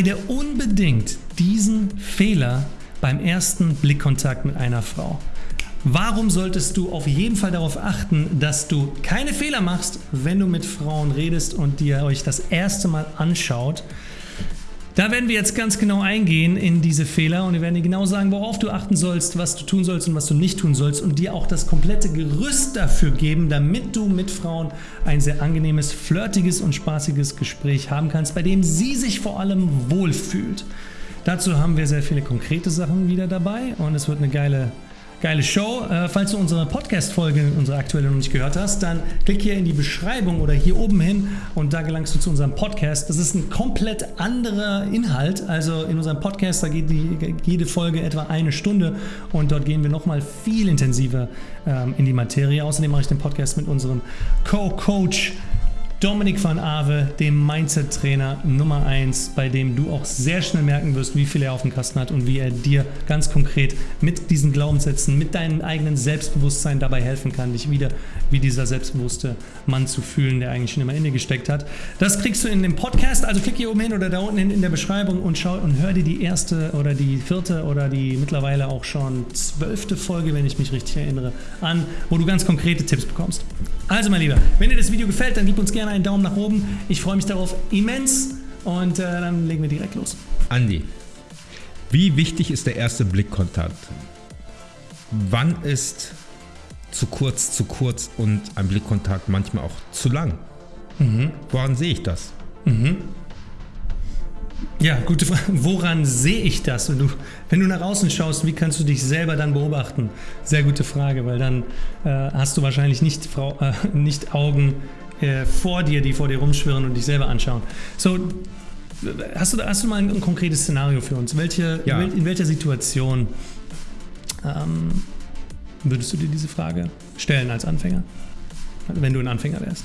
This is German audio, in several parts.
Vermeide unbedingt diesen Fehler beim ersten Blickkontakt mit einer Frau. Warum solltest du auf jeden Fall darauf achten, dass du keine Fehler machst, wenn du mit Frauen redest und dir euch das erste Mal anschaut? Da werden wir jetzt ganz genau eingehen in diese Fehler und wir werden dir genau sagen, worauf du achten sollst, was du tun sollst und was du nicht tun sollst und dir auch das komplette Gerüst dafür geben, damit du mit Frauen ein sehr angenehmes, flirtiges und spaßiges Gespräch haben kannst, bei dem sie sich vor allem wohlfühlt. Dazu haben wir sehr viele konkrete Sachen wieder dabei und es wird eine geile Geile Show. Äh, falls du unsere Podcast-Folge, unsere aktuelle noch nicht gehört hast, dann klick hier in die Beschreibung oder hier oben hin und da gelangst du zu unserem Podcast. Das ist ein komplett anderer Inhalt. Also in unserem Podcast, da geht die, jede Folge etwa eine Stunde und dort gehen wir nochmal viel intensiver ähm, in die Materie. Außerdem mache ich den Podcast mit unserem Co-Coach Dominik van Ave, dem Mindset-Trainer Nummer 1, bei dem du auch sehr schnell merken wirst, wie viel er auf dem Kasten hat und wie er dir ganz konkret mit diesen Glaubenssätzen, mit deinem eigenen Selbstbewusstsein dabei helfen kann, dich wieder wie dieser selbstbewusste Mann zu fühlen, der eigentlich schon immer in dir gesteckt hat. Das kriegst du in dem Podcast, also klick hier oben hin oder da unten in, in der Beschreibung und schau und hör dir die erste oder die vierte oder die mittlerweile auch schon zwölfte Folge, wenn ich mich richtig erinnere, an, wo du ganz konkrete Tipps bekommst. Also mein Lieber, wenn dir das Video gefällt, dann gib uns gerne einen Daumen nach oben. Ich freue mich darauf immens und äh, dann legen wir direkt los. Andi, wie wichtig ist der erste Blickkontakt? Wann ist zu kurz, zu kurz und ein Blickkontakt manchmal auch zu lang? Mhm. Woran sehe ich das? Mhm. Ja, gute Frage. Woran sehe ich das? Wenn du, wenn du nach außen schaust, wie kannst du dich selber dann beobachten? Sehr gute Frage, weil dann äh, hast du wahrscheinlich nicht, Frau, äh, nicht Augen äh, vor dir, die vor dir rumschwirren und dich selber anschauen. So, hast du, hast du mal ein, ein konkretes Szenario für uns? Welche, ja. in welcher Situation ähm, würdest du dir diese Frage stellen als Anfänger? Wenn du ein Anfänger wärst?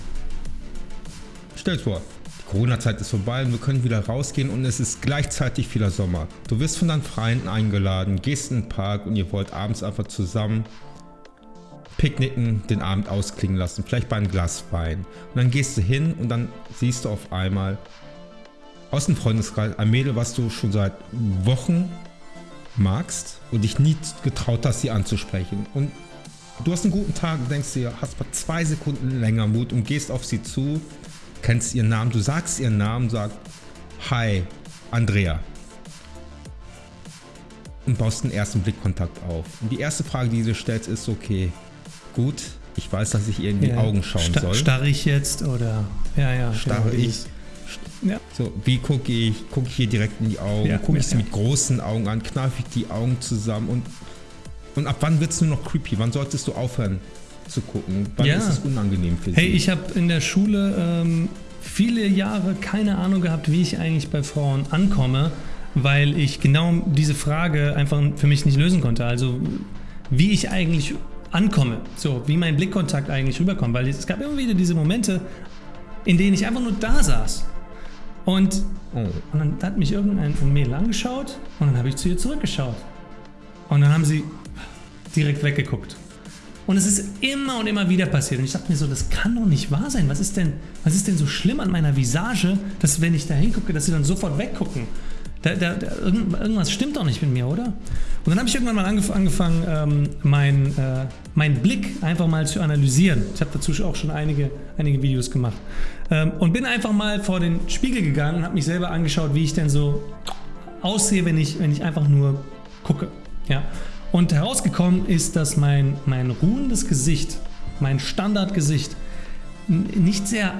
Stell's vor. Corona-Zeit ist vorbei und wir können wieder rausgehen und es ist gleichzeitig wieder Sommer. Du wirst von deinen Freunden eingeladen, gehst in den Park und ihr wollt abends einfach zusammen picknicken, den Abend ausklingen lassen, vielleicht bei einem Glas Wein. Und dann gehst du hin und dann siehst du auf einmal aus dem Freundeskreis ein Mädel, was du schon seit Wochen magst und dich nie getraut hast, sie anzusprechen. Und du hast einen guten Tag und denkst dir, hast mal zwei Sekunden länger Mut und gehst auf sie zu kennst ihren Namen, du sagst ihren Namen, sagst Hi, Andrea. Und baust den ersten Blickkontakt auf. Und die erste Frage, die du stellst, ist, okay, gut, ich weiß, dass ich ihr in die ja, Augen schauen sta soll. Starre ich jetzt oder? Ja, ja. Starre genau, ich? Ja. So, wie gucke ich? Gucke ich hier direkt in die Augen? Ja, gucke ich sie mit großen Augen an? Kneife ich die Augen zusammen? Und, und ab wann wird es nur noch creepy? Wann solltest du aufhören, zu gucken? Wann ja. ist es unangenehm für Sie? Hey, ich habe in der Schule ähm, viele Jahre keine Ahnung gehabt, wie ich eigentlich bei Frauen ankomme, weil ich genau diese Frage einfach für mich nicht lösen konnte. Also wie ich eigentlich ankomme, so wie mein Blickkontakt eigentlich rüberkommt, weil es gab immer wieder diese Momente, in denen ich einfach nur da saß und, oh. und dann hat mich irgendein Mädel angeschaut und dann habe ich zu ihr zurückgeschaut und dann haben sie direkt weggeguckt und es ist immer und immer wieder passiert. Und ich dachte mir so, das kann doch nicht wahr sein. Was ist denn, was ist denn so schlimm an meiner Visage, dass wenn ich da hingucke, dass sie dann sofort weggucken? Da, da, da, irgendwas stimmt doch nicht mit mir, oder? Und dann habe ich irgendwann mal angef angefangen, ähm, meinen äh, mein Blick einfach mal zu analysieren. Ich habe dazu auch schon einige, einige Videos gemacht. Ähm, und bin einfach mal vor den Spiegel gegangen und habe mich selber angeschaut, wie ich denn so aussehe, wenn ich, wenn ich einfach nur gucke. Ja. Und herausgekommen ist, dass mein, mein ruhendes Gesicht, mein Standardgesicht, nicht sehr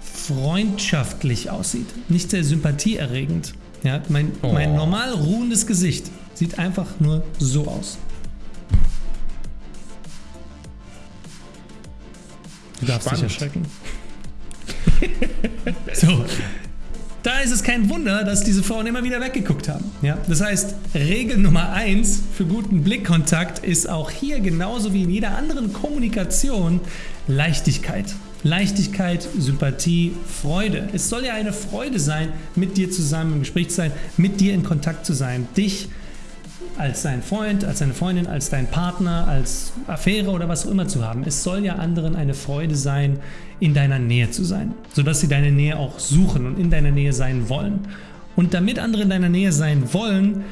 freundschaftlich aussieht, nicht sehr sympathieerregend. Ja, mein, oh. mein normal ruhendes Gesicht sieht einfach nur so aus. Du darfst Spannend. dich erschrecken. so, da ist es kein Wunder, dass diese Frauen immer wieder weggeguckt haben. Ja? Das heißt, Regel Nummer eins für guten Blickkontakt ist auch hier genauso wie in jeder anderen Kommunikation Leichtigkeit. Leichtigkeit, Sympathie, Freude. Es soll ja eine Freude sein, mit dir zusammen im Gespräch zu sein, mit dir in Kontakt zu sein, dich als dein Freund, als deine Freundin, als dein Partner, als Affäre oder was auch immer zu haben. Es soll ja anderen eine Freude sein, in deiner Nähe zu sein, sodass sie deine Nähe auch suchen und in deiner Nähe sein wollen. Und damit andere in deiner Nähe sein wollen,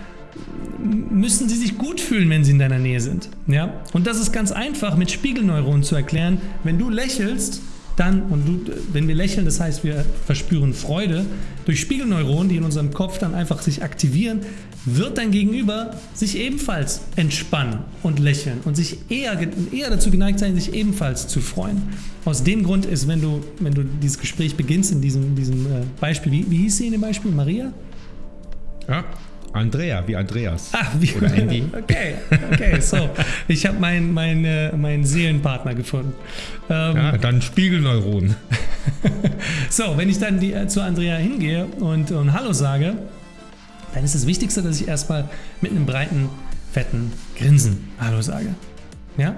müssen sie sich gut fühlen, wenn sie in deiner Nähe sind. Ja? Und das ist ganz einfach mit Spiegelneuronen zu erklären. Wenn du lächelst, dann, und du, wenn wir lächeln, das heißt, wir verspüren Freude, durch Spiegelneuronen, die in unserem Kopf dann einfach sich aktivieren, wird dein Gegenüber sich ebenfalls entspannen und lächeln und sich eher, eher dazu geneigt sein, sich ebenfalls zu freuen. Aus dem Grund ist, wenn du, wenn du dieses Gespräch beginnst in diesem, diesem äh, Beispiel, wie, wie hieß sie in dem Beispiel? Maria? Ja, Andrea, wie Andreas. Ah, wie Oder Andy. Okay, okay, so. Ich habe meinen mein, äh, mein Seelenpartner gefunden. Ähm, ja, dann Spiegelneuronen. so, wenn ich dann die, äh, zu Andrea hingehe und, und Hallo sage, dann ist das Wichtigste, dass ich erstmal mit einem breiten, fetten Grinsen Hallo sage. Ja?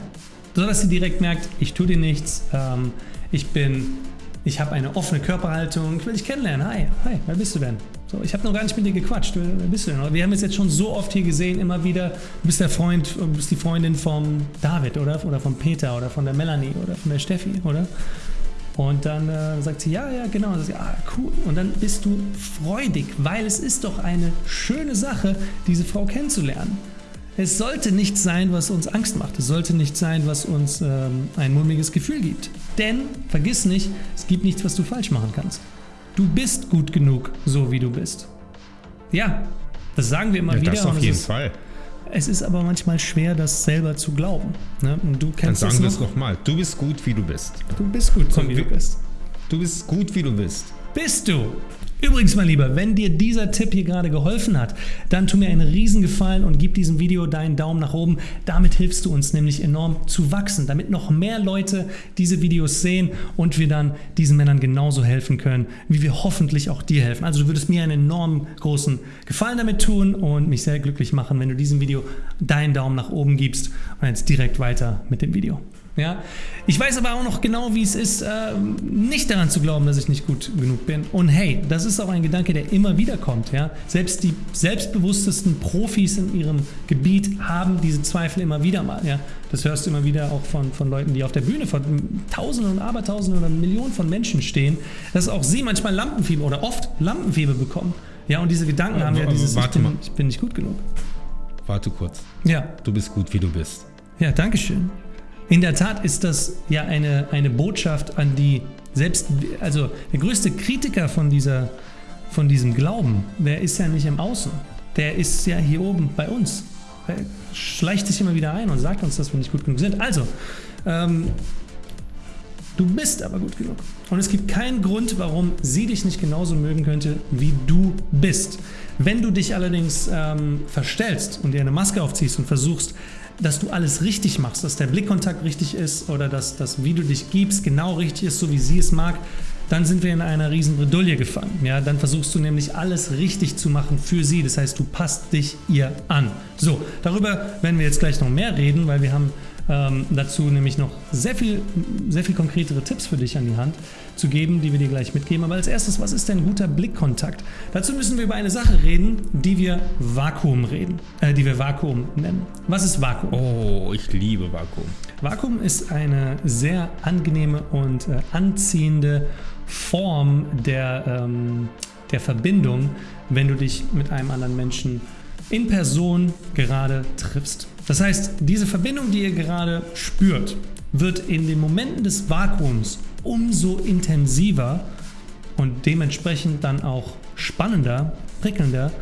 So dass sie direkt merkt, ich tue dir nichts, ähm, ich bin, ich habe eine offene Körperhaltung, ich will dich kennenlernen. Hi, hi, wer bist du denn? So, ich habe noch gar nicht mit dir gequatscht. Wer bist du denn? Wir haben es jetzt schon so oft hier gesehen, immer wieder. Du bist der Freund, du bist die Freundin vom David, oder? Oder von Peter oder von der Melanie oder von der Steffi, oder? Und dann äh, sagt sie, ja, ja, genau. Und sagt ah, cool. Und dann bist du freudig, weil es ist doch eine schöne Sache, diese Frau kennenzulernen. Es sollte nichts sein, was uns Angst macht. Es sollte nichts sein, was uns ähm, ein mulmiges Gefühl gibt. Denn, vergiss nicht, es gibt nichts, was du falsch machen kannst. Du bist gut genug, so wie du bist. Ja, das sagen wir immer ja, wieder. Das auf jeden ist, Fall. Es ist aber manchmal schwer, das selber zu glauben. Ne? Und du kennst Dann sagen wir es nochmal. Du bist gut, wie du bist. Du bist gut, so wie du bist. Du bist gut, wie du bist. Bist du? Übrigens, mein Lieber, wenn dir dieser Tipp hier gerade geholfen hat, dann tu mir einen Riesengefallen und gib diesem Video deinen Daumen nach oben. Damit hilfst du uns nämlich enorm zu wachsen, damit noch mehr Leute diese Videos sehen und wir dann diesen Männern genauso helfen können, wie wir hoffentlich auch dir helfen. Also du würdest mir einen enorm großen Gefallen damit tun und mich sehr glücklich machen, wenn du diesem Video deinen Daumen nach oben gibst und jetzt direkt weiter mit dem Video. Ja? Ich weiß aber auch noch genau, wie es ist, äh, nicht daran zu glauben, dass ich nicht gut genug bin. Und hey, das ist auch ein Gedanke, der immer wieder kommt. Ja? Selbst die selbstbewusstesten Profis in ihrem Gebiet haben diese Zweifel immer wieder mal. Ja? Das hörst du immer wieder auch von, von Leuten, die auf der Bühne vor Tausenden und Abertausenden oder Millionen von Menschen stehen, dass auch sie manchmal Lampenfieber oder oft Lampenfieber bekommen. Ja, und diese Gedanken Aber- haben ja dieses, ich warte bin, mal. ich bin nicht gut genug. Warte kurz. Ja, Du bist gut, wie du bist. ja, danke schön. In der Tat ist das ja eine, eine Botschaft an die selbst, also der größte Kritiker von, dieser, von diesem Glauben, der ist ja nicht im Außen, der ist ja hier oben bei uns. Er schleicht sich immer wieder ein und sagt uns, dass wir nicht gut genug sind. Also, ähm, du bist aber gut genug. Und es gibt keinen Grund, warum sie dich nicht genauso mögen könnte, wie du bist. Wenn du dich allerdings ähm, verstellst und dir eine Maske aufziehst und versuchst, dass du alles richtig machst, dass der Blickkontakt richtig ist oder dass das, wie du dich gibst, genau richtig ist, so wie sie es mag, dann sind wir in einer riesen Bredouille gefangen. Ja, dann versuchst du nämlich alles richtig zu machen für sie. Das heißt, du passt dich ihr an. So, darüber werden wir jetzt gleich noch mehr reden, weil wir haben ähm, dazu nämlich noch sehr viel, sehr viel konkretere Tipps für dich an die Hand zu geben, die wir dir gleich mitgeben. Aber als erstes, was ist denn guter Blickkontakt? Dazu müssen wir über eine Sache reden, die wir Vakuum reden, äh, die wir Vakuum nennen. Was ist Vakuum? Oh, ich liebe Vakuum. Vakuum ist eine sehr angenehme und äh, anziehende Form der, ähm, der Verbindung, wenn du dich mit einem anderen Menschen in Person gerade triffst. Das heißt, diese Verbindung, die ihr gerade spürt, wird in den Momenten des Vakuums umso intensiver und dementsprechend dann auch spannender, prickelnder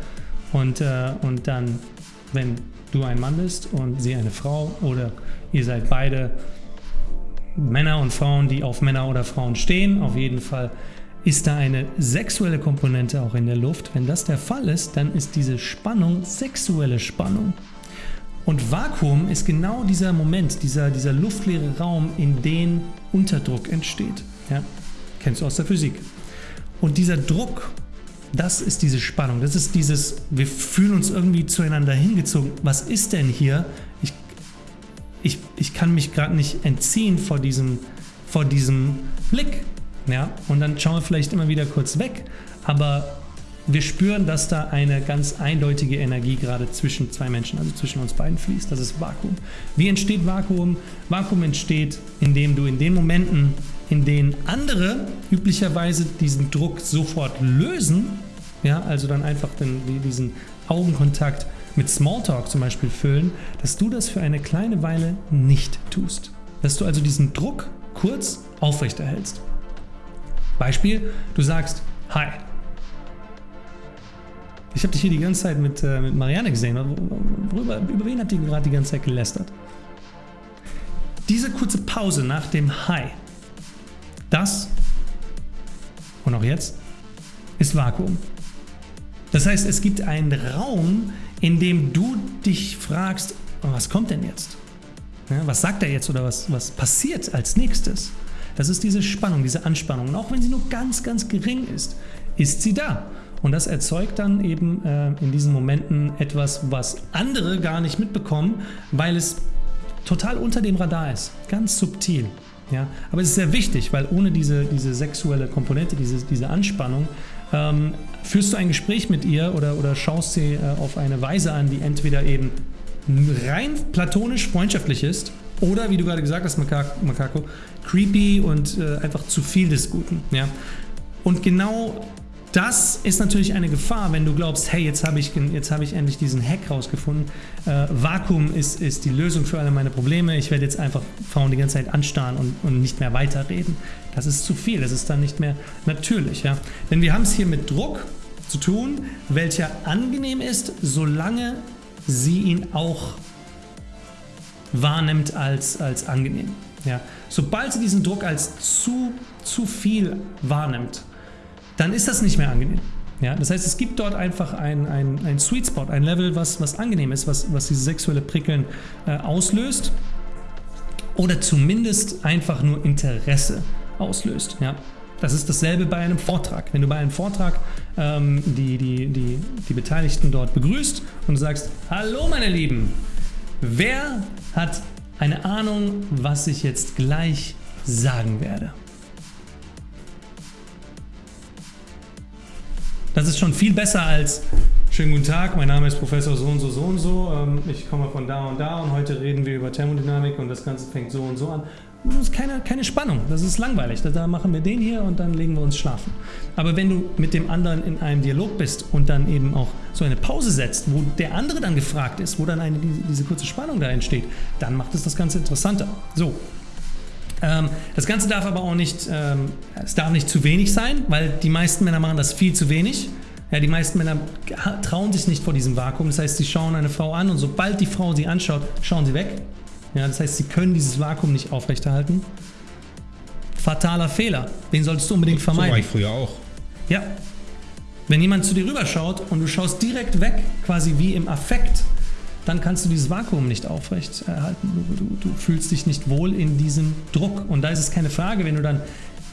und, äh, und dann, wenn du ein Mann bist und sie eine Frau oder ihr seid beide Männer und Frauen, die auf Männer oder Frauen stehen, auf jeden Fall ist da eine sexuelle Komponente auch in der Luft. Wenn das der Fall ist, dann ist diese Spannung sexuelle Spannung. Und Vakuum ist genau dieser Moment, dieser, dieser luftleere Raum, in den Unterdruck entsteht. Ja? Kennst du aus der Physik. Und dieser Druck, das ist diese Spannung, das ist dieses, wir fühlen uns irgendwie zueinander hingezogen. Was ist denn hier? Ich, ich, ich kann mich gerade nicht entziehen vor diesem, vor diesem Blick. Ja? Und dann schauen wir vielleicht immer wieder kurz weg, aber wir spüren, dass da eine ganz eindeutige Energie gerade zwischen zwei Menschen, also zwischen uns beiden fließt. Das ist Vakuum. Wie entsteht Vakuum? Vakuum entsteht, indem du in den Momenten, in denen andere üblicherweise diesen Druck sofort lösen, ja, also dann einfach den, diesen Augenkontakt mit Smalltalk zum Beispiel füllen, dass du das für eine kleine Weile nicht tust. Dass du also diesen Druck kurz aufrechterhältst. Beispiel, du sagst Hi. Ich habe dich hier die ganze Zeit mit, äh, mit Marianne gesehen. Worüber, über wen habt ihr gerade die ganze Zeit gelästert? Diese kurze Pause nach dem Hi, das und auch jetzt ist Vakuum. Das heißt, es gibt einen Raum, in dem du dich fragst, was kommt denn jetzt? Ja, was sagt er jetzt oder was, was passiert als nächstes? Das ist diese Spannung, diese Anspannung. Und auch wenn sie nur ganz, ganz gering ist, ist sie da. Und das erzeugt dann eben äh, in diesen Momenten etwas, was andere gar nicht mitbekommen, weil es total unter dem Radar ist. Ganz subtil. Ja? Aber es ist sehr wichtig, weil ohne diese, diese sexuelle Komponente, diese, diese Anspannung, ähm, führst du ein Gespräch mit ihr oder, oder schaust sie äh, auf eine Weise an, die entweder eben rein platonisch freundschaftlich ist oder, wie du gerade gesagt hast, Makako, creepy und äh, einfach zu viel des Guten. Ja? Und genau das ist natürlich eine Gefahr, wenn du glaubst, hey, jetzt habe ich, hab ich endlich diesen Hack rausgefunden. Äh, Vakuum ist, ist die Lösung für alle meine Probleme. Ich werde jetzt einfach Frauen die ganze Zeit anstarren und, und nicht mehr weiterreden. Das ist zu viel, das ist dann nicht mehr natürlich. Ja? Denn wir haben es hier mit Druck zu tun, welcher angenehm ist, solange sie ihn auch wahrnimmt als, als angenehm. Ja? Sobald sie diesen Druck als zu, zu viel wahrnimmt, dann ist das nicht mehr angenehm. Ja, das heißt, es gibt dort einfach ein, ein, ein Sweet Spot, ein Level, was, was angenehm ist, was, was dieses sexuelle Prickeln äh, auslöst oder zumindest einfach nur Interesse auslöst. Ja. Das ist dasselbe bei einem Vortrag. Wenn du bei einem Vortrag ähm, die, die, die, die Beteiligten dort begrüßt und sagst, hallo meine Lieben, wer hat eine Ahnung, was ich jetzt gleich sagen werde? Das ist schon viel besser als Schönen guten Tag, mein Name ist Professor so und so so und so. Ähm, ich komme von da und da und heute reden wir über Thermodynamik und das Ganze fängt so und so an. Das ist keine, keine Spannung, das ist langweilig. Da machen wir den hier und dann legen wir uns schlafen. Aber wenn du mit dem anderen in einem Dialog bist und dann eben auch so eine Pause setzt, wo der andere dann gefragt ist, wo dann eine, diese kurze Spannung da entsteht, dann macht es das Ganze interessanter. So, das Ganze darf aber auch nicht, ähm, es darf nicht zu wenig sein, weil die meisten Männer machen das viel zu wenig. Ja, die meisten Männer trauen sich nicht vor diesem Vakuum. Das heißt, sie schauen eine Frau an und sobald die Frau sie anschaut, schauen sie weg. Ja, das heißt, sie können dieses Vakuum nicht aufrechterhalten. Fataler Fehler. Den solltest du unbedingt vermeiden. So war ich früher auch. Ja. Wenn jemand zu dir rüberschaut und du schaust direkt weg, quasi wie im Affekt, dann kannst du dieses Vakuum nicht aufrechterhalten. Du, du, du, fühlst dich nicht wohl in diesem Druck. Und da ist es keine Frage, wenn du dann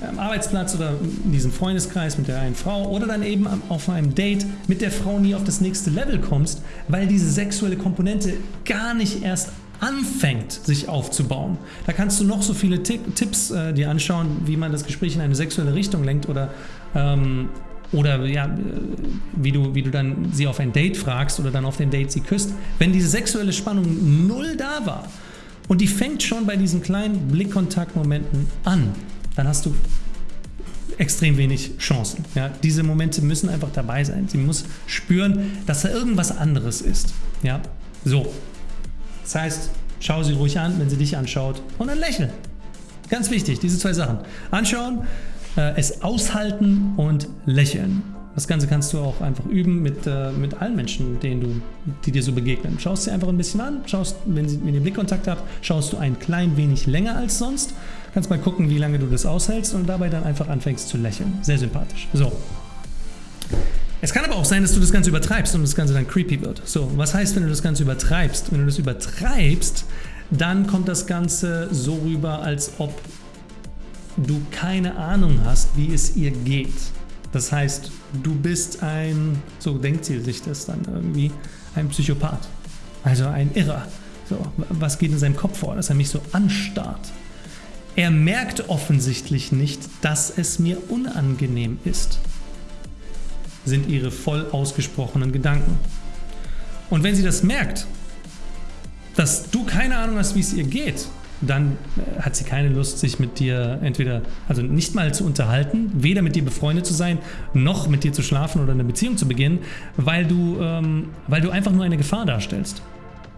am Arbeitsplatz oder in diesem Freundeskreis mit der einen Frau oder dann eben auf einem Date mit der Frau nie auf das nächste Level kommst, weil diese sexuelle Komponente gar nicht erst anfängt, sich aufzubauen. Da kannst du noch so viele Tipps äh, dir anschauen, wie man das Gespräch in eine sexuelle Richtung lenkt oder ähm, oder ja, wie du, wie du dann sie auf ein Date fragst oder dann auf den Date sie küsst, wenn diese sexuelle Spannung null da war und die fängt schon bei diesen kleinen Blickkontaktmomenten an, dann hast du extrem wenig Chancen. Ja, diese Momente müssen einfach dabei sein. Sie muss spüren, dass da irgendwas anderes ist. Ja, so. Das heißt, schau sie ruhig an, wenn sie dich anschaut und dann lächeln. Ganz wichtig, diese zwei Sachen. Anschauen, äh, es aushalten und lächeln. Das Ganze kannst du auch einfach üben mit, äh, mit allen Menschen, denen du, die dir so begegnen. Schaust sie einfach ein bisschen an, schaust, wenn, sie, wenn ihr Blickkontakt habt, schaust du ein klein wenig länger als sonst. Kannst mal gucken, wie lange du das aushältst und dabei dann einfach anfängst zu lächeln. Sehr sympathisch. So. Es kann aber auch sein, dass du das Ganze übertreibst und das Ganze dann creepy wird. So, was heißt, wenn du das Ganze übertreibst? Wenn du das übertreibst, dann kommt das Ganze so rüber, als ob du keine Ahnung hast, wie es ihr geht. Das heißt, du bist ein, so denkt sie sich das dann irgendwie, ein Psychopath. Also ein Irrer. So, was geht in seinem Kopf vor, dass er mich so anstarrt? Er merkt offensichtlich nicht, dass es mir unangenehm ist, sind ihre voll ausgesprochenen Gedanken. Und wenn sie das merkt, dass du keine Ahnung hast, wie es ihr geht, dann äh, hat sie keine Lust, sich mit dir entweder, also nicht mal zu unterhalten, weder mit dir befreundet zu sein, noch mit dir zu schlafen oder eine Beziehung zu beginnen, weil du, ähm, weil du einfach nur eine Gefahr darstellst.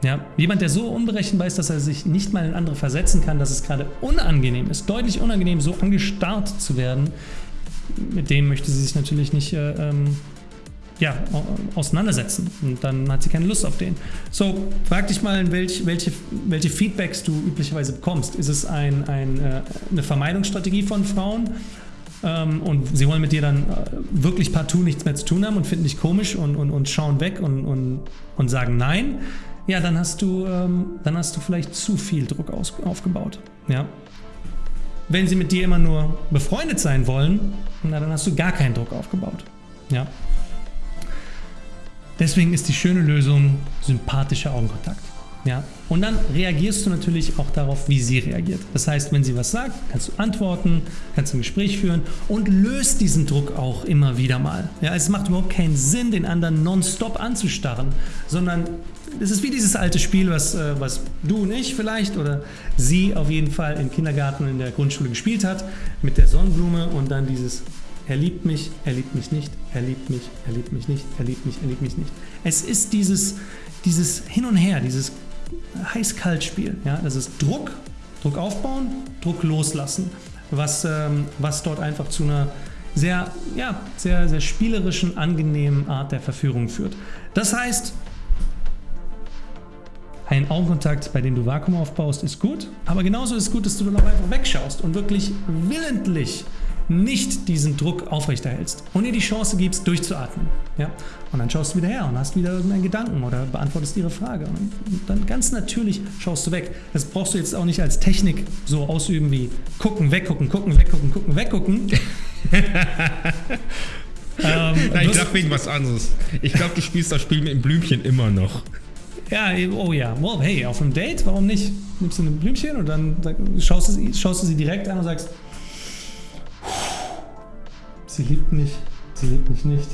Ja, jemand, der so unberechenbar ist, dass er sich nicht mal in andere versetzen kann, dass es gerade unangenehm ist, deutlich unangenehm, so angestarrt zu werden, mit dem möchte sie sich natürlich nicht äh, ähm, ja, auseinandersetzen. Und dann hat sie keine Lust auf den. So, frag dich mal, welch, welche, welche Feedbacks du üblicherweise bekommst. Ist es ein, ein, äh, eine Vermeidungsstrategie von Frauen? Ähm, und sie wollen mit dir dann äh, wirklich partout nichts mehr zu tun haben und finden dich komisch und, und, und schauen weg und, und, und sagen Nein ja, dann hast du, ähm, dann hast du vielleicht zu viel Druck aus, aufgebaut. Ja. Wenn sie mit dir immer nur befreundet sein wollen, na, dann hast du gar keinen Druck aufgebaut. Ja. Deswegen ist die schöne Lösung sympathischer Augenkontakt. Ja? Und dann reagierst du natürlich auch darauf, wie sie reagiert. Das heißt, wenn sie was sagt, kannst du antworten, kannst ein Gespräch führen und löst diesen Druck auch immer wieder mal. Ja, es macht überhaupt keinen Sinn, den anderen nonstop anzustarren, sondern es ist wie dieses alte Spiel, was, äh, was du und ich vielleicht oder sie auf jeden Fall im Kindergarten in der Grundschule gespielt hat, mit der Sonnenblume und dann dieses er liebt mich, er liebt mich nicht, er liebt mich, er liebt mich nicht, er liebt mich, er liebt mich nicht. Es ist dieses, dieses Hin und Her, dieses Heiß-Kalt-Spiel. Ja? Das ist Druck, Druck aufbauen, Druck loslassen, was, ähm, was dort einfach zu einer sehr, ja, sehr, sehr spielerischen, angenehmen Art der Verführung führt. Das heißt, ein Augenkontakt, bei dem du Vakuum aufbaust, ist gut, aber genauso ist gut, dass du dann auch einfach wegschaust und wirklich willentlich nicht diesen Druck aufrechterhältst und ihr die Chance gibst, durchzuatmen. Ja? Und dann schaust du wieder her und hast wieder irgendeinen Gedanken oder beantwortest ihre Frage. Und dann ganz natürlich schaust du weg. Das brauchst du jetzt auch nicht als Technik so ausüben wie gucken, weggucken, gucken, weggucken, gucken, weggucken. ähm, Nein, ich dachte wegen was anderes. Ich glaube, du spielst das Spiel mit dem Blümchen immer noch. Ja, oh ja. Well, hey, auf einem Date, warum nicht? Nimmst du ein Blümchen und dann schaust du, schaust du sie direkt an und sagst, sie liebt mich, sie liebt mich nicht,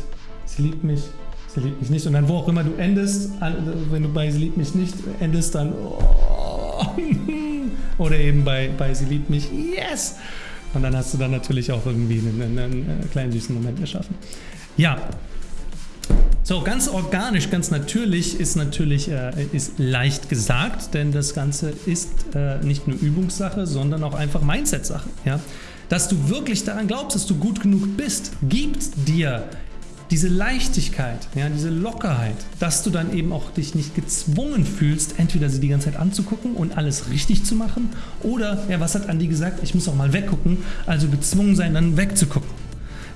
sie liebt mich, sie liebt mich nicht. Und dann wo auch immer du endest, wenn du bei sie liebt mich nicht endest, dann oh, oder eben bei, bei sie liebt mich, yes! Und dann hast du dann natürlich auch irgendwie einen, einen, einen kleinen süßen Moment erschaffen. Ja, so, ganz organisch, ganz natürlich ist natürlich äh, ist leicht gesagt, denn das Ganze ist äh, nicht nur Übungssache, sondern auch einfach Mindset-Sache. Ja? Dass du wirklich daran glaubst, dass du gut genug bist, gibt dir diese Leichtigkeit, ja, diese Lockerheit, dass du dann eben auch dich nicht gezwungen fühlst, entweder sie die ganze Zeit anzugucken und alles richtig zu machen oder, ja, was hat Andi gesagt, ich muss auch mal weggucken, also gezwungen sein, dann wegzugucken.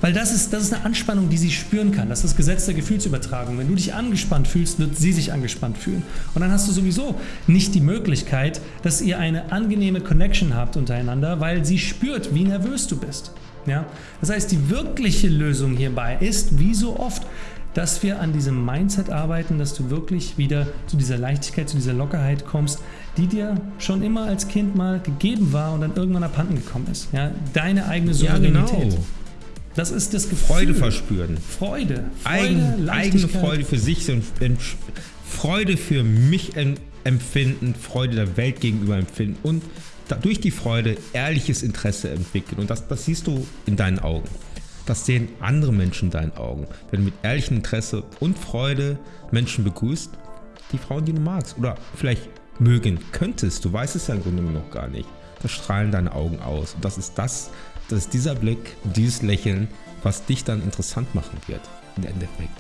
Weil das ist, das ist eine Anspannung, die sie spüren kann. Das ist das Gesetz der Gefühlsübertragung. Wenn du dich angespannt fühlst, wird sie sich angespannt fühlen. Und dann hast du sowieso nicht die Möglichkeit, dass ihr eine angenehme Connection habt untereinander, weil sie spürt, wie nervös du bist. Ja? Das heißt, die wirkliche Lösung hierbei ist, wie so oft, dass wir an diesem Mindset arbeiten, dass du wirklich wieder zu dieser Leichtigkeit, zu dieser Lockerheit kommst, die dir schon immer als Kind mal gegeben war und dann irgendwann abhanden gekommen ist. Ja? Deine eigene Souveränität. Ja, genau. Das ist das Gefühl. Freude verspüren. Freude. Freude Eigen, eigene Freude für sich und Freude für mich empfinden, Freude der Welt gegenüber empfinden und durch die Freude ehrliches Interesse entwickeln. Und das, das siehst du in deinen Augen. Das sehen andere Menschen in deinen Augen. Wenn du mit ehrlichem Interesse und Freude Menschen begrüßt, die Frauen, die du magst oder vielleicht mögen könntest, du weißt es ja im Grunde noch gar nicht, da strahlen deine Augen aus. Und das ist das, das ist dieser Blick, dieses Lächeln, was dich dann interessant machen wird im Endeffekt.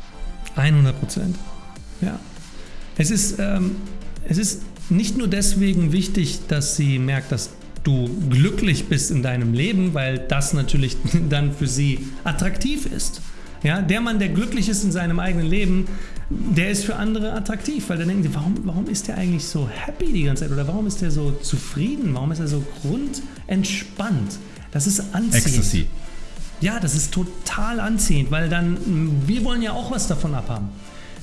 100 Prozent. Ja. Es ist, ähm, es ist nicht nur deswegen wichtig, dass sie merkt, dass du glücklich bist in deinem Leben, weil das natürlich dann für sie attraktiv ist. Ja, der Mann, der glücklich ist in seinem eigenen Leben, der ist für andere attraktiv, weil dann denken sie, warum, warum ist der eigentlich so happy die ganze Zeit oder warum ist der so zufrieden, warum ist er so grundentspannt? Das ist anziehend. Ecstasy. Ja, das ist total anziehend, weil dann, wir wollen ja auch was davon abhaben.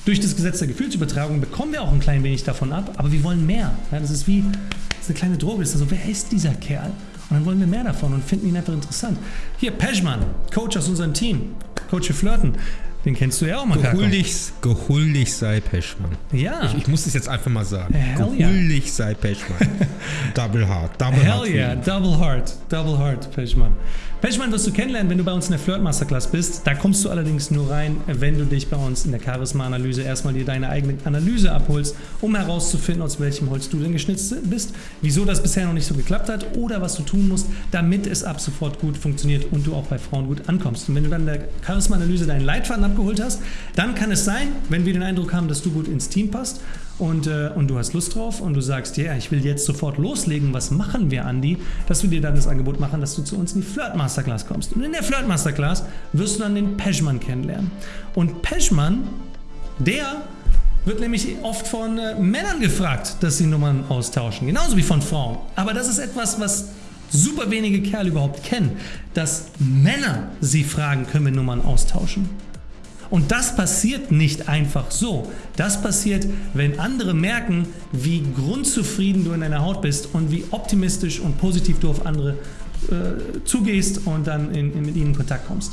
Durch das Gesetz der Gefühlsübertragung bekommen wir auch ein klein wenig davon ab, aber wir wollen mehr. Ja, das ist wie das ist eine kleine Droge. Das ist so, wer ist dieser Kerl? Und dann wollen wir mehr davon und finden ihn einfach interessant. Hier, Pejman, Coach aus unserem Team, Coach für Flirten. Den kennst du ja auch, Makako. Gehuldig, gehuldig sei Peschmann. Ja. Ich, ich muss das jetzt einfach mal sagen. Hell yeah. gehuldig sei Peschmann. double hard. Double hard. Hell yeah, double hard, double hard, Pechmann. Pechmann wirst du kennenlernen, wenn du bei uns in der Flirt Masterclass bist. Da kommst du allerdings nur rein, wenn du dich bei uns in der Charisma-Analyse erstmal dir deine eigene Analyse abholst, um herauszufinden, aus welchem Holz du denn geschnitzt bist, wieso das bisher noch nicht so geklappt hat oder was du tun musst, damit es ab sofort gut funktioniert und du auch bei Frauen gut ankommst. Und wenn du dann in der Charisma-Analyse deinen Leitfaden abgeholt hast, dann kann es sein, wenn wir den Eindruck haben, dass du gut ins Team passt und, äh, und du hast Lust drauf und du sagst, ja, ich will jetzt sofort loslegen, was machen wir, Andi, dass wir dir dann das Angebot machen, dass du zu uns in die Flirt Masterclass kommst. Und in der Flirt Masterclass wirst du dann den Peschmann kennenlernen. Und Peschmann, der wird nämlich oft von äh, Männern gefragt, dass sie Nummern austauschen, genauso wie von Frauen. Aber das ist etwas, was super wenige Kerle überhaupt kennen, dass Männer sie fragen, können wir Nummern austauschen. Und das passiert nicht einfach so. Das passiert, wenn andere merken, wie grundzufrieden du in deiner Haut bist und wie optimistisch und positiv du auf andere äh, zugehst und dann in, in, mit ihnen in Kontakt kommst.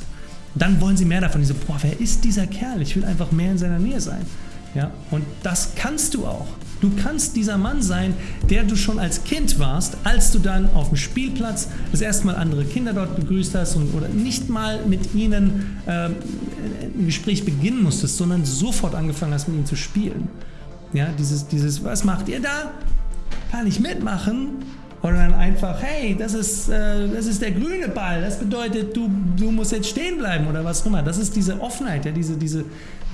Dann wollen sie mehr davon. Diese, boah, wer ist dieser Kerl? Ich will einfach mehr in seiner Nähe sein. Ja, und das kannst du auch. Du kannst dieser Mann sein, der du schon als Kind warst, als du dann auf dem Spielplatz das erste Mal andere Kinder dort begrüßt hast und, oder nicht mal mit ihnen äh, ein Gespräch beginnen musstest, sondern sofort angefangen hast, mit ihnen zu spielen. Ja, dieses, dieses, was macht ihr da? Kann ich mitmachen? Oder dann einfach, hey, das ist, äh, das ist der grüne Ball, das bedeutet, du, du musst jetzt stehen bleiben oder was auch immer. Das ist diese Offenheit, ja, diese, diese,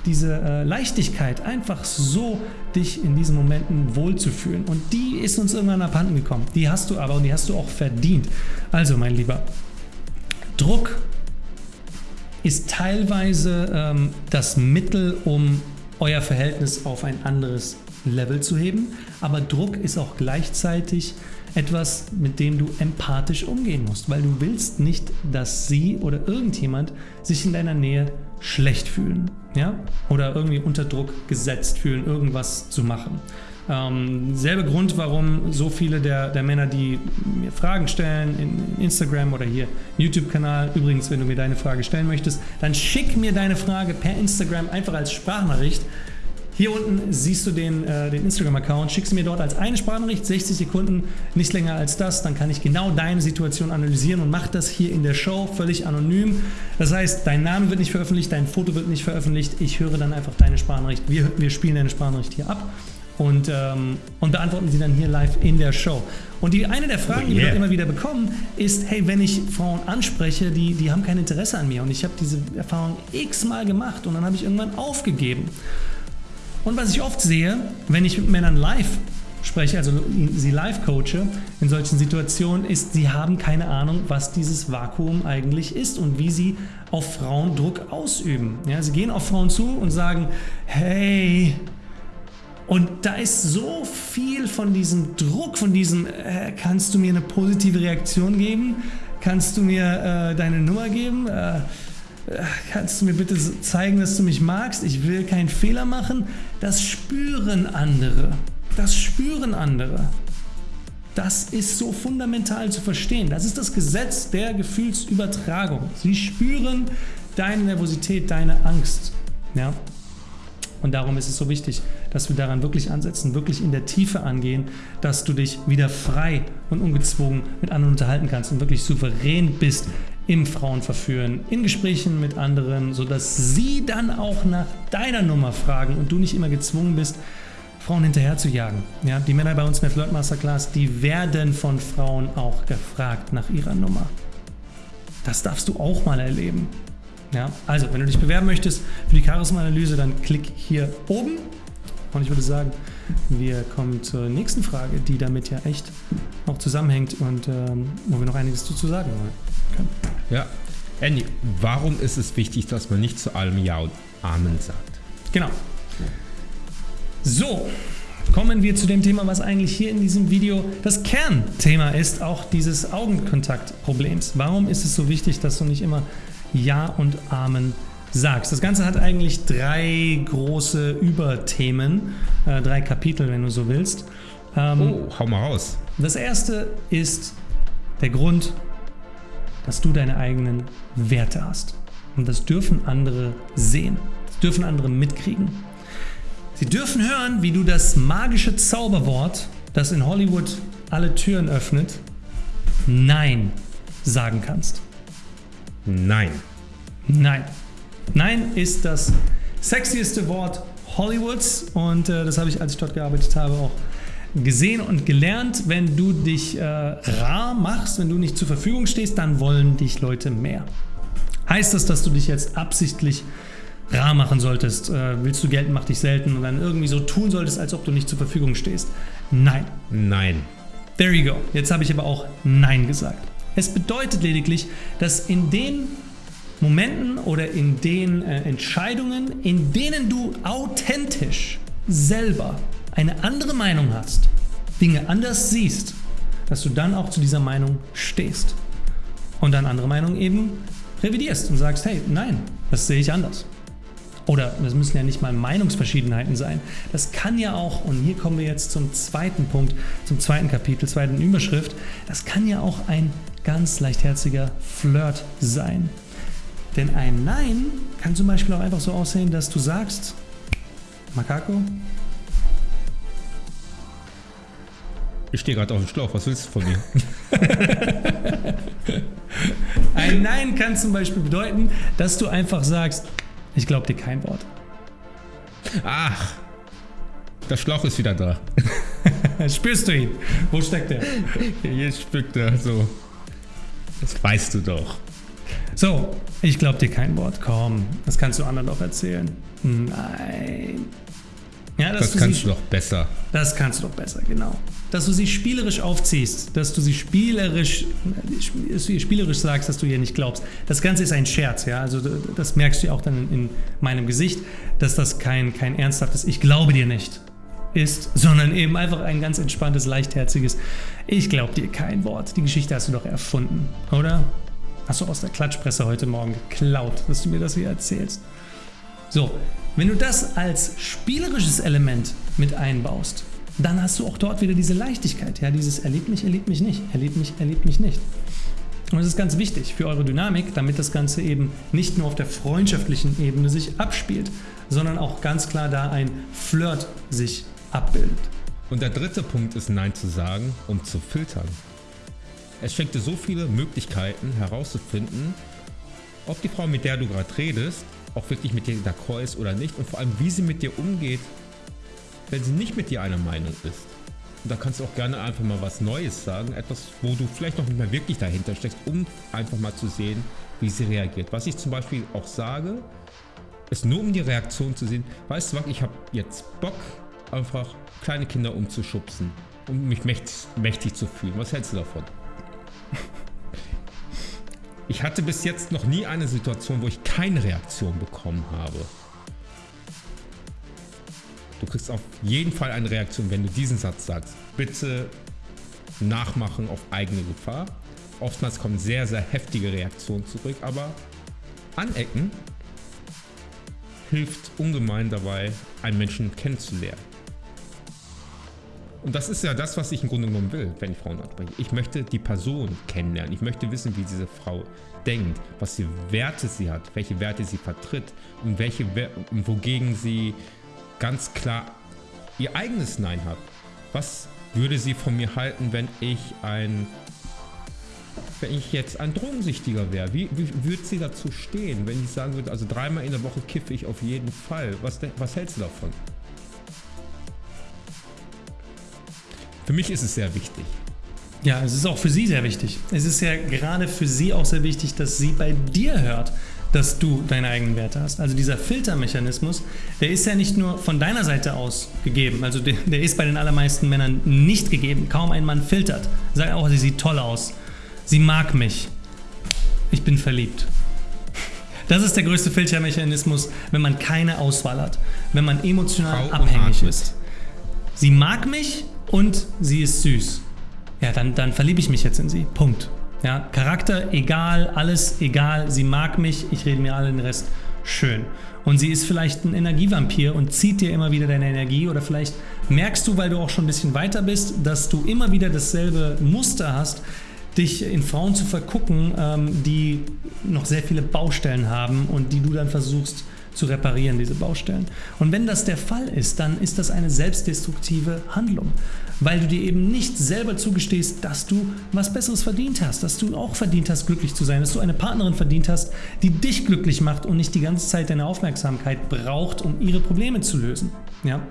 diese äh, Leichtigkeit, einfach so dich in diesen Momenten wohlzufühlen. Und die ist uns irgendwann abhanden gekommen. Die hast du aber und die hast du auch verdient. Also, mein Lieber, Druck ist teilweise ähm, das Mittel, um euer Verhältnis auf ein anderes Level zu heben, aber Druck ist auch gleichzeitig etwas, mit dem du empathisch umgehen musst, weil du willst nicht, dass sie oder irgendjemand sich in deiner Nähe schlecht fühlen ja? oder irgendwie unter Druck gesetzt fühlen, irgendwas zu machen. Ähm, selbe Grund, warum so viele der, der Männer, die mir Fragen stellen in Instagram oder hier YouTube-Kanal, übrigens, wenn du mir deine Frage stellen möchtest, dann schick mir deine Frage per Instagram einfach als Sprachnachricht. Hier unten siehst du den, äh, den Instagram-Account, schickst mir dort als eine Sprachnachricht, 60 Sekunden, nicht länger als das, dann kann ich genau deine Situation analysieren und mache das hier in der Show völlig anonym. Das heißt, dein Name wird nicht veröffentlicht, dein Foto wird nicht veröffentlicht, ich höre dann einfach deine Sprachnachricht, wir, wir spielen deine Sprachnachricht hier ab und, ähm, und beantworten sie dann hier live in der Show. Und die, eine der Fragen, oh yeah. die wir immer wieder bekommen, ist, hey, wenn ich Frauen anspreche, die, die haben kein Interesse an mir und ich habe diese Erfahrung x-mal gemacht und dann habe ich irgendwann aufgegeben. Und was ich oft sehe, wenn ich mit Männern live spreche, also sie live coache in solchen Situationen, ist, sie haben keine Ahnung, was dieses Vakuum eigentlich ist und wie sie auf Frauen Druck ausüben. Ja, sie gehen auf Frauen zu und sagen, hey, und da ist so viel von diesem Druck, von diesem, äh, kannst du mir eine positive Reaktion geben? Kannst du mir äh, deine Nummer geben? Äh, kannst du mir bitte zeigen, dass du mich magst? Ich will keinen Fehler machen. Das spüren andere. Das spüren andere. Das ist so fundamental zu verstehen. Das ist das Gesetz der Gefühlsübertragung. Sie spüren deine Nervosität, deine Angst. Ja? Und darum ist es so wichtig, dass wir daran wirklich ansetzen, wirklich in der Tiefe angehen, dass du dich wieder frei und ungezwungen mit anderen unterhalten kannst und wirklich souverän bist im Frauenverführen, in Gesprächen mit anderen, sodass sie dann auch nach deiner Nummer fragen und du nicht immer gezwungen bist, Frauen hinterher zu jagen. Ja, die Männer bei uns in der Flirt Masterclass, die werden von Frauen auch gefragt nach ihrer Nummer. Das darfst du auch mal erleben. Ja, also, wenn du dich bewerben möchtest für die Charisma-Analyse, dann klick hier oben. Und ich würde sagen, wir kommen zur nächsten Frage, die damit ja echt auch zusammenhängt und ähm, wo wir noch einiges zu sagen können. Ja, Andy, warum ist es wichtig, dass man nicht zu allem Ja und Amen sagt? Genau. So, kommen wir zu dem Thema, was eigentlich hier in diesem Video das Kernthema ist, auch dieses Augenkontaktproblems. Warum ist es so wichtig, dass du nicht immer Ja und Amen sagst? Das Ganze hat eigentlich drei große Überthemen, äh, drei Kapitel, wenn du so willst. Ähm, oh, hau mal raus. Das erste ist der Grund, dass du deine eigenen Werte hast. Und das dürfen andere sehen. Das dürfen andere mitkriegen. Sie dürfen hören, wie du das magische Zauberwort, das in Hollywood alle Türen öffnet, Nein sagen kannst. Nein. Nein. Nein ist das sexieste Wort Hollywoods und äh, das habe ich, als ich dort gearbeitet habe, auch gesehen und gelernt. Wenn du dich äh, rar machst, wenn du nicht zur Verfügung stehst, dann wollen dich Leute mehr. Heißt das, dass du dich jetzt absichtlich rar machen solltest? Äh, willst du Geld, mach dich selten und dann irgendwie so tun solltest, als ob du nicht zur Verfügung stehst? Nein. Nein. There you go. Jetzt habe ich aber auch Nein gesagt. Es bedeutet lediglich, dass in den Momenten oder in den äh, Entscheidungen, in denen du authentisch selber eine andere Meinung hast, Dinge anders siehst, dass du dann auch zu dieser Meinung stehst und dann andere Meinung eben revidierst und sagst, hey, nein, das sehe ich anders. Oder das müssen ja nicht mal Meinungsverschiedenheiten sein. Das kann ja auch, und hier kommen wir jetzt zum zweiten Punkt, zum zweiten Kapitel, zweiten Überschrift, das kann ja auch ein ganz leichtherziger Flirt sein. Denn ein Nein kann zum Beispiel auch einfach so aussehen, dass du sagst, Makako, Ich stehe gerade auf dem Schlauch, was willst du von mir? ein Nein kann zum Beispiel bedeuten, dass du einfach sagst, ich glaube dir kein Wort. Ach, der Schlauch ist wieder da. Spürst du ihn? Wo steckt er? Jetzt spückt er so. Das weißt du doch. So, ich glaube dir kein Wort. Komm, das kannst du anderen doch erzählen. Nein. Ja, das kannst sie, du doch besser. Das kannst du doch besser, genau. Dass du sie spielerisch aufziehst, dass du sie spielerisch, spielerisch sagst, dass du ihr nicht glaubst. Das Ganze ist ein Scherz, ja. Also das merkst du ja auch dann in meinem Gesicht, dass das kein, kein ernsthaftes Ich glaube dir nicht ist, sondern eben einfach ein ganz entspanntes, leichtherziges Ich glaube dir kein Wort. Die Geschichte hast du doch erfunden, oder? Hast du aus der Klatschpresse heute Morgen geklaut, dass du mir das hier erzählst. So, wenn du das als spielerisches Element mit einbaust, dann hast du auch dort wieder diese Leichtigkeit. Ja, dieses erlebt mich, erlebt mich nicht, erlebt mich, erlebt mich nicht. Und das ist ganz wichtig für eure Dynamik, damit das Ganze eben nicht nur auf der freundschaftlichen Ebene sich abspielt, sondern auch ganz klar da ein Flirt sich abbildet. Und der dritte Punkt ist Nein zu sagen, um zu filtern. Es schenkt dir so viele Möglichkeiten herauszufinden, ob die Frau, mit der du gerade redest, auch wirklich mit dir d'accord ist oder nicht und vor allem, wie sie mit dir umgeht, wenn sie nicht mit dir einer Meinung ist. Und da kannst du auch gerne einfach mal was Neues sagen, etwas, wo du vielleicht noch nicht mehr wirklich dahinter steckst, um einfach mal zu sehen, wie sie reagiert. Was ich zum Beispiel auch sage, ist nur um die Reaktion zu sehen, weißt du was, ich habe jetzt Bock, einfach kleine Kinder umzuschubsen, um mich mächtig, mächtig zu fühlen. Was hältst du davon? Ich hatte bis jetzt noch nie eine Situation, wo ich keine Reaktion bekommen habe. Du kriegst auf jeden Fall eine Reaktion, wenn du diesen Satz sagst. Bitte nachmachen auf eigene Gefahr. Oftmals kommen sehr, sehr heftige Reaktionen zurück, aber anecken hilft ungemein dabei, einen Menschen kennenzulernen. Und das ist ja das, was ich im Grunde genommen will, wenn ich Frauen anspreche. Ich möchte die Person kennenlernen. Ich möchte wissen, wie diese Frau denkt, was für Werte sie hat, welche Werte sie vertritt und welche, wogegen sie ganz klar ihr eigenes Nein hat. Was würde sie von mir halten, wenn ich ein wenn ich jetzt ein Drogensüchtiger wäre, wie, wie würde sie dazu stehen, wenn ich sagen würde, also dreimal in der Woche kiffe ich auf jeden Fall. Was, was hältst du davon? Für mich ist es sehr wichtig. Ja, es ist auch für sie sehr wichtig. Es ist ja gerade für sie auch sehr wichtig, dass sie bei dir hört, dass du deine eigenen Werte hast. Also dieser Filtermechanismus, der ist ja nicht nur von deiner Seite aus gegeben. Also der, der ist bei den allermeisten Männern nicht gegeben. Kaum ein Mann filtert. Sagt auch, sie sieht toll aus. Sie mag mich. Ich bin verliebt. Das ist der größte Filtermechanismus, wenn man keine Auswahl hat. Wenn man emotional Frau abhängig ist. Sie mag mich, und sie ist süß. Ja, dann, dann verliebe ich mich jetzt in sie. Punkt. Ja, Charakter egal, alles egal, sie mag mich, ich rede mir allen den Rest schön. Und sie ist vielleicht ein Energievampir und zieht dir immer wieder deine Energie oder vielleicht merkst du, weil du auch schon ein bisschen weiter bist, dass du immer wieder dasselbe Muster hast, dich in Frauen zu vergucken, ähm, die noch sehr viele Baustellen haben und die du dann versuchst zu reparieren, diese Baustellen. Und wenn das der Fall ist, dann ist das eine selbstdestruktive Handlung, weil du dir eben nicht selber zugestehst, dass du was Besseres verdient hast, dass du auch verdient hast, glücklich zu sein, dass du eine Partnerin verdient hast, die dich glücklich macht und nicht die ganze Zeit deine Aufmerksamkeit braucht, um ihre Probleme zu lösen. Ja?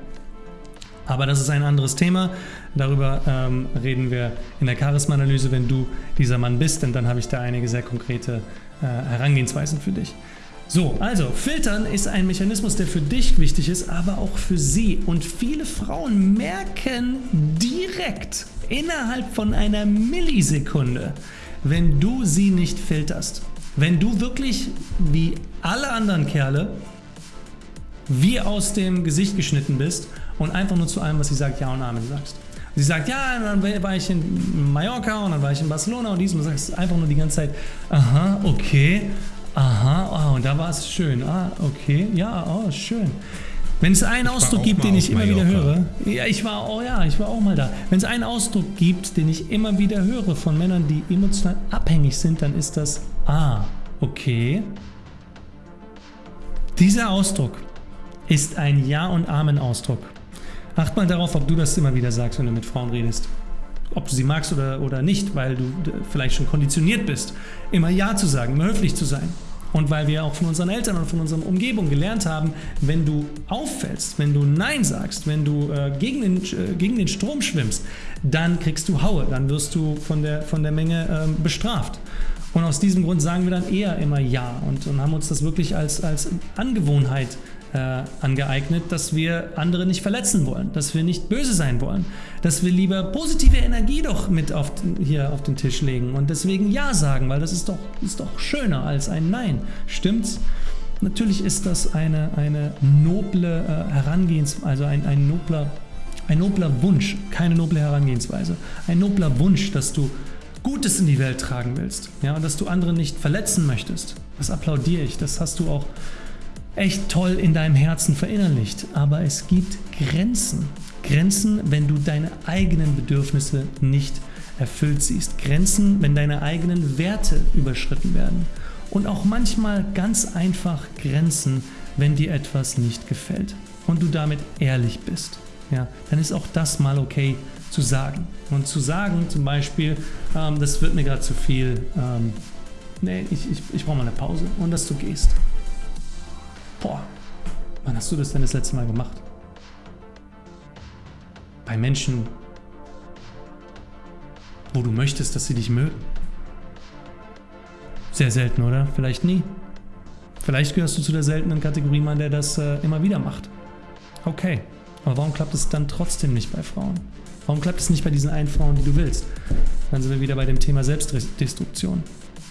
Aber das ist ein anderes Thema. Darüber ähm, reden wir in der Charisma-Analyse, wenn du dieser Mann bist, denn dann habe ich da einige sehr konkrete äh, Herangehensweisen für dich. So, also filtern ist ein Mechanismus, der für dich wichtig ist, aber auch für sie. Und viele Frauen merken direkt innerhalb von einer Millisekunde, wenn du sie nicht filterst. Wenn du wirklich wie alle anderen Kerle wie aus dem Gesicht geschnitten bist und einfach nur zu allem, was sie sagt, Ja und Amen sagst. Sie sagt, ja, dann war ich in Mallorca und dann war ich in Barcelona und dies und du sagst einfach nur die ganze Zeit, aha, okay, aha, oh, und da war es schön, ah, okay, ja, oh, schön. Wenn es einen ich Ausdruck gibt, den ich immer Mallorca. wieder höre, ja, ich war, oh ja, ich war auch mal da. Wenn es einen Ausdruck gibt, den ich immer wieder höre von Männern, die emotional abhängig sind, dann ist das, ah, okay. Dieser Ausdruck ist ein Ja- und Amen-Ausdruck. Acht mal darauf, ob du das immer wieder sagst, wenn du mit Frauen redest. Ob du sie magst oder, oder nicht, weil du vielleicht schon konditioniert bist, immer Ja zu sagen, immer höflich zu sein. Und weil wir auch von unseren Eltern und von unserer Umgebung gelernt haben, wenn du auffällst, wenn du Nein sagst, wenn du äh, gegen, den, äh, gegen den Strom schwimmst, dann kriegst du Haue, dann wirst du von der, von der Menge äh, bestraft. Und aus diesem Grund sagen wir dann eher immer Ja und, und haben uns das wirklich als, als Angewohnheit äh, angeeignet, dass wir andere nicht verletzen wollen, dass wir nicht böse sein wollen, dass wir lieber positive Energie doch mit auf, hier auf den Tisch legen und deswegen Ja sagen, weil das ist doch, ist doch schöner als ein Nein. Stimmt's? Natürlich ist das eine, eine noble äh, Herangehensweise, also ein, ein, nobler, ein nobler Wunsch, keine noble Herangehensweise, ein nobler Wunsch, dass du Gutes in die Welt tragen willst ja, und dass du andere nicht verletzen möchtest. Das applaudiere ich, das hast du auch echt toll in deinem Herzen verinnerlicht. Aber es gibt Grenzen. Grenzen, wenn du deine eigenen Bedürfnisse nicht erfüllt siehst. Grenzen, wenn deine eigenen Werte überschritten werden. Und auch manchmal ganz einfach Grenzen, wenn dir etwas nicht gefällt und du damit ehrlich bist. Ja, dann ist auch das mal okay zu sagen. Und zu sagen zum Beispiel, ähm, das wird mir gerade zu viel, ähm, nee, ich, ich, ich brauche mal eine Pause und dass du gehst. Boah, wann hast du das denn das letzte Mal gemacht? Bei Menschen, wo du möchtest, dass sie dich mögen. Sehr selten, oder? Vielleicht nie. Vielleicht gehörst du zu der seltenen Kategorie Mann, der das äh, immer wieder macht. Okay, aber warum klappt es dann trotzdem nicht bei Frauen? Warum klappt es nicht bei diesen einen Frauen, die du willst? Dann sind wir wieder bei dem Thema Selbstdestruktion.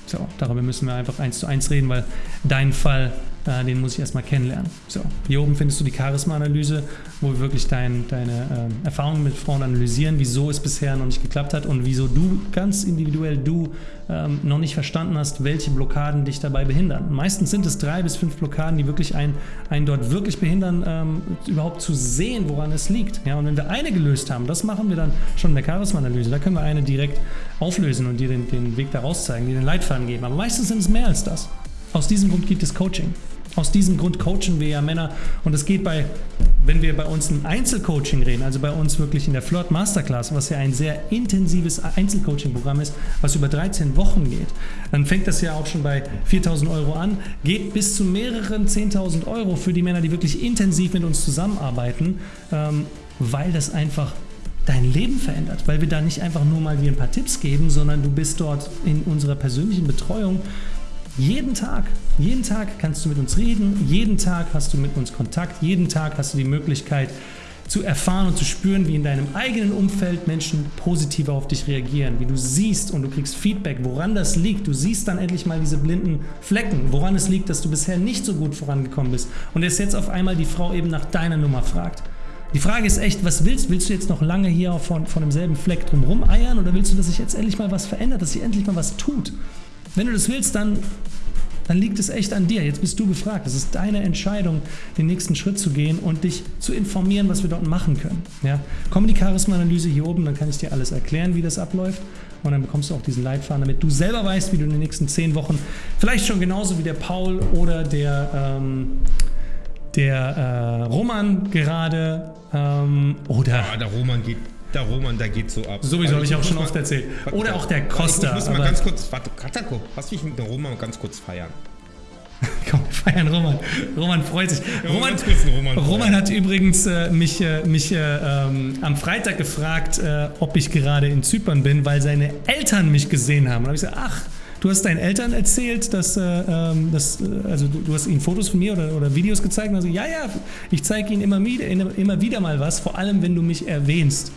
So, darüber müssen wir einfach eins zu eins reden, weil dein Fall äh, den muss ich erstmal kennenlernen. So, hier oben findest du die Charisma-Analyse, wo wir wirklich dein, deine äh, Erfahrungen mit Frauen analysieren, wieso es bisher noch nicht geklappt hat und wieso du ganz individuell du ähm, noch nicht verstanden hast, welche Blockaden dich dabei behindern. Meistens sind es drei bis fünf Blockaden, die wirklich einen, einen dort wirklich behindern, ähm, überhaupt zu sehen, woran es liegt. Ja, und wenn wir eine gelöst haben, das machen wir dann schon in der Charisma-Analyse, da können wir eine direkt auflösen und dir den, den Weg daraus zeigen, dir den Leitfaden geben. Aber meistens sind es mehr als das. Aus diesem Grund gibt es Coaching. Aus diesem Grund coachen wir ja Männer. Und es geht bei, wenn wir bei uns ein Einzelcoaching reden, also bei uns wirklich in der Flirt Masterclass, was ja ein sehr intensives Einzelcoaching-Programm ist, was über 13 Wochen geht, dann fängt das ja auch schon bei 4000 Euro an, geht bis zu mehreren 10.000 Euro für die Männer, die wirklich intensiv mit uns zusammenarbeiten, ähm, weil das einfach dein Leben verändert, weil wir da nicht einfach nur mal dir ein paar Tipps geben, sondern du bist dort in unserer persönlichen Betreuung jeden Tag, jeden Tag kannst du mit uns reden, jeden Tag hast du mit uns Kontakt, jeden Tag hast du die Möglichkeit zu erfahren und zu spüren, wie in deinem eigenen Umfeld Menschen positiver auf dich reagieren, wie du siehst und du kriegst Feedback, woran das liegt. Du siehst dann endlich mal diese blinden Flecken, woran es liegt, dass du bisher nicht so gut vorangekommen bist und es jetzt auf einmal die Frau eben nach deiner Nummer fragt. Die Frage ist echt, was willst du? Willst du jetzt noch lange hier von, von demselben Fleck drumherum eiern oder willst du, dass sich jetzt endlich mal was verändert, dass sich endlich mal was tut? Wenn du das willst, dann, dann liegt es echt an dir. Jetzt bist du gefragt. Es ist deine Entscheidung, den nächsten Schritt zu gehen und dich zu informieren, was wir dort machen können. Ja? Komm in die Charisma-Analyse hier oben, dann kann ich dir alles erklären, wie das abläuft. und dann bekommst du auch diesen Leitfaden, damit du selber weißt, wie du in den nächsten zehn Wochen vielleicht schon genauso wie der Paul oder der, ähm, der äh, Roman gerade ähm, oder Ja, der Roman geht, der Roman, der geht so ab. sowieso habe ich auch schon mal- oft erzählt. Oder auch der Costa. Ich muss mal ganz kurz, warte, Katako, lass mich mit dem Roman ganz kurz feiern. Komm, feiern Roman. Roman freut sich. Roman, Roman Roman hat übrigens äh, mich, äh, mich äh, ähm, am Freitag gefragt, äh, ob ich gerade in Zypern bin, weil seine Eltern mich gesehen haben. Und habe ich gesagt, ach, du hast deinen Eltern erzählt, dass, äh, ähm, dass äh, also du, du hast ihnen Fotos von mir oder, oder Videos gezeigt. Und also, ja, ja, ich zeige ihnen immer immer wieder mal was, vor allem wenn du mich erwähnst.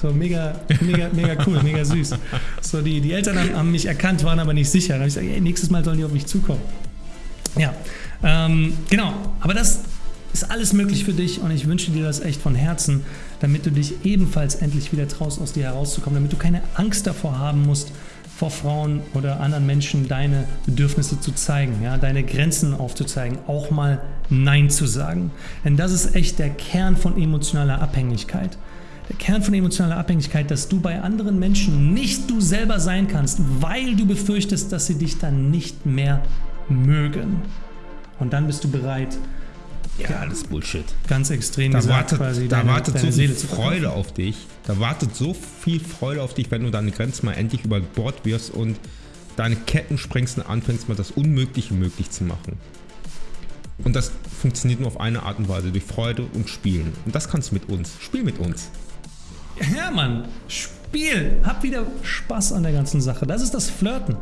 So mega, mega, mega cool, mega süß. So, die, die Eltern haben, haben mich erkannt, waren aber nicht sicher. Dann habe ich gesagt, ey, nächstes Mal sollen die auf mich zukommen. Ja, ähm, genau. Aber das ist alles möglich für dich und ich wünsche dir das echt von Herzen, damit du dich ebenfalls endlich wieder traust, aus dir herauszukommen, damit du keine Angst davor haben musst, vor Frauen oder anderen Menschen deine Bedürfnisse zu zeigen, ja, deine Grenzen aufzuzeigen, auch mal Nein zu sagen. Denn das ist echt der Kern von emotionaler Abhängigkeit. Der Kern von emotionaler Abhängigkeit, dass du bei anderen Menschen nicht du selber sein kannst, weil du befürchtest, dass sie dich dann nicht mehr mögen. Und dann bist du bereit, Ja, alles Bullshit. ganz extrem Da gesagt, wartet, quasi da deine, wartet deine so Seele viel. Freude auf dich. Da wartet so viel Freude auf dich, wenn du deine Grenzen mal endlich über Bord wirfst und deine Ketten sprengst und anfängst, mal das Unmögliche möglich zu machen. Und das funktioniert nur auf eine Art und Weise, durch Freude und Spielen. Und das kannst du mit uns. Spiel mit uns. Ja, Spiel. Hab wieder Spaß an der ganzen Sache. Das ist das Flirten.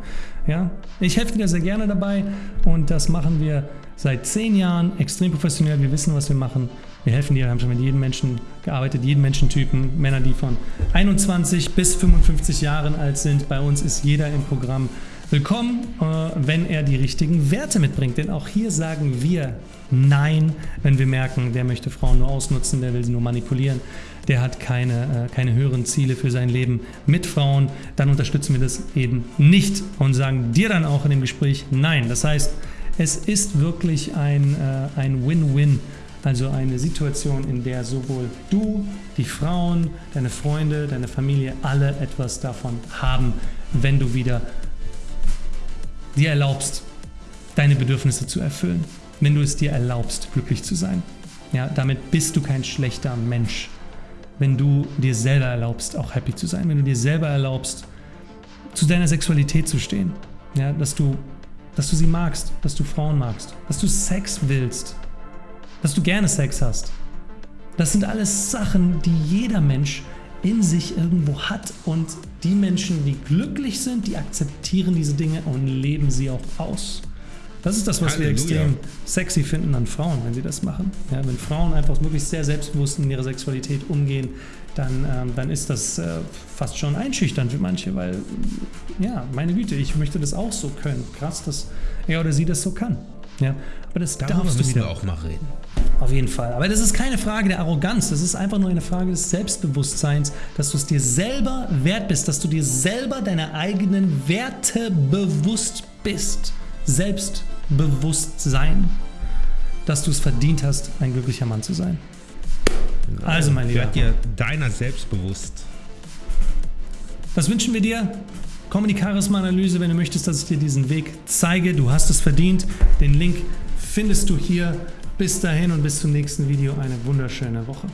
Ja? Ich helfe dir sehr gerne dabei und das machen wir seit zehn Jahren extrem professionell. Wir wissen, was wir machen. Wir helfen dir, wir haben schon mit jedem Menschen gearbeitet, jeden Menschentypen, Männer, die von 21 bis 55 Jahren alt sind. Bei uns ist jeder im Programm willkommen, äh, wenn er die richtigen Werte mitbringt. Denn auch hier sagen wir Nein, wenn wir merken, der möchte Frauen nur ausnutzen, der will sie nur manipulieren, der hat keine, äh, keine höheren Ziele für sein Leben mit Frauen, dann unterstützen wir das eben nicht und sagen dir dann auch in dem Gespräch Nein. Das heißt, es ist wirklich ein, äh, ein Win-Win. Also eine Situation, in der sowohl du, die Frauen, deine Freunde, deine Familie alle etwas davon haben, wenn du wieder dir erlaubst, deine Bedürfnisse zu erfüllen. Wenn du es dir erlaubst, glücklich zu sein. Ja, damit bist du kein schlechter Mensch. Wenn du dir selber erlaubst, auch happy zu sein. Wenn du dir selber erlaubst, zu deiner Sexualität zu stehen. Ja, dass du, dass du sie magst, dass du Frauen magst, dass du Sex willst, dass du gerne Sex hast. Das sind alles Sachen, die jeder Mensch in sich irgendwo hat und die Menschen, die glücklich sind, die akzeptieren diese Dinge und leben sie auch aus. Das ist das, was wir Halleluja. extrem sexy finden an Frauen, wenn sie das machen. Ja, wenn Frauen einfach wirklich sehr selbstbewusst in ihrer Sexualität umgehen, dann, ähm, dann ist das äh, fast schon einschüchternd für manche, weil, ja, meine Güte, ich möchte das auch so können. Krass, dass er oder sie das so kann. Ja, aber das Darüber darfst du wieder. wir auch mal reden. Auf jeden Fall. Aber das ist keine Frage der Arroganz. Das ist einfach nur eine Frage des Selbstbewusstseins, dass du es dir selber wert bist, dass du dir selber deine eigenen Werte bewusst bist. Selbstbewusstsein. Dass du es verdient hast, ein glücklicher Mann zu sein. Also, mein Lieber, Werd dir deiner selbst bewusst. das wünschen wir dir. Komm in die Charisma-Analyse, wenn du möchtest, dass ich dir diesen Weg zeige. Du hast es verdient. Den Link findest du hier. Bis dahin und bis zum nächsten Video. Eine wunderschöne Woche.